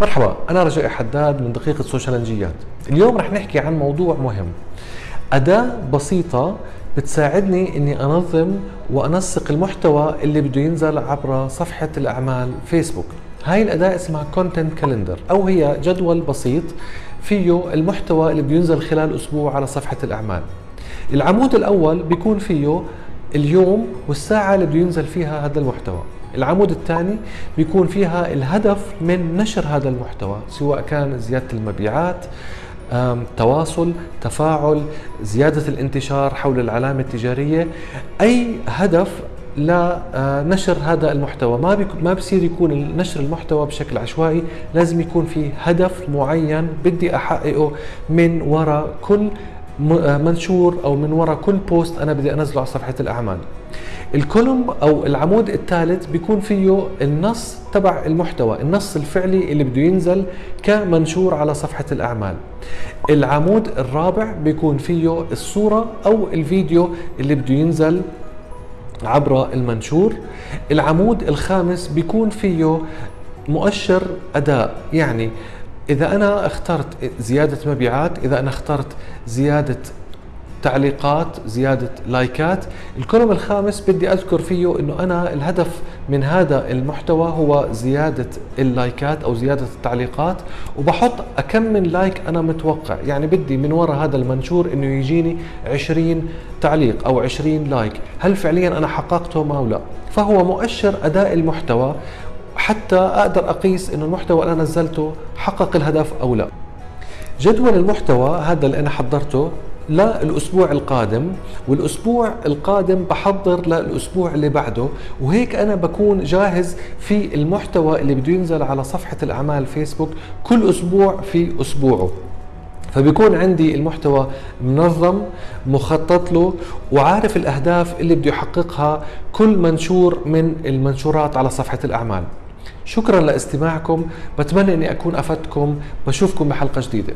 مرحبا أنا رجاء حداد من دقيقة سوشيالجيات اليوم رح نحكي عن موضوع مهم. أداة بسيطة بتساعدني إني أنظم وأنسق المحتوى اللي بده ينزل عبر صفحة الأعمال فيسبوك. هاي الأداة اسمها content calendar أو هي جدول بسيط فيه المحتوى اللي بده ينزل خلال أسبوع على صفحة الأعمال. العمود الأول بيكون فيه اليوم والساعة اللي بده ينزل فيها هذا المحتوى. العمود الثاني بيكون فيها الهدف من نشر هذا المحتوى سواء كان زيادة المبيعات تواصل تفاعل زيادة الانتشار حول العلامة التجارية. أي هدف لنشر هذا المحتوى. ما ما بصير يكون نشر المحتوى بشكل عشوائي لازم يكون في هدف معين بدي أحققه من وراء كل منشور أو من وراء كل بوست أنا بدي أنزله على صفحة الأعمال. الكولوم أو العمود الثالث بيكون فيه النص تبع المحتوى النص الفعلي اللي بده ينزل كمنشور على صفحة الأعمال. العمود الرابع بيكون فيه الصورة أو الفيديو اللي بده ينزل عبر المنشور. العمود الخامس بيكون فيه مؤشر أداء يعني إذا أنا اخترت زيادة مبيعات إذا أنا اخترت زيادة تعليقات زيادة لايكات ال column الخامس بدي أذكر فيه أنه أنا الهدف من هذا المحتوى هو زيادة اللايكات أو زيادة التعليقات وبحط أكم من لايك أنا متوقع. يعني بدي من وراء هذا المنشور أنه يجيني 20 تعليق أو 20 لايك. هل فعليا أنا حققته أو لا؟ فهو مؤشر أداء المحتوى حتى أقدر أقيس أنه المحتوى اللي أنا نزلته حقق الهدف أو لا. جدول المحتوى هذا اللي أنا حضرته للأسبوع القادم والأسبوع القادم بحضر للأسبوع اللي بعده وهيك أنا بكون جاهز في المحتوى اللي بده ينزل على صفحة الأعمال فيسبوك كل أسبوع في أسبوعه. فبيكون عندي المحتوى منظم مخطط له وعارف الأهداف اللي بده يحققها كل منشور من المنشورات على صفحة الأعمال. شكرا لاستماعكم بتمنى إني أكون أفدتكم بشوفكم بحلقة جديدة.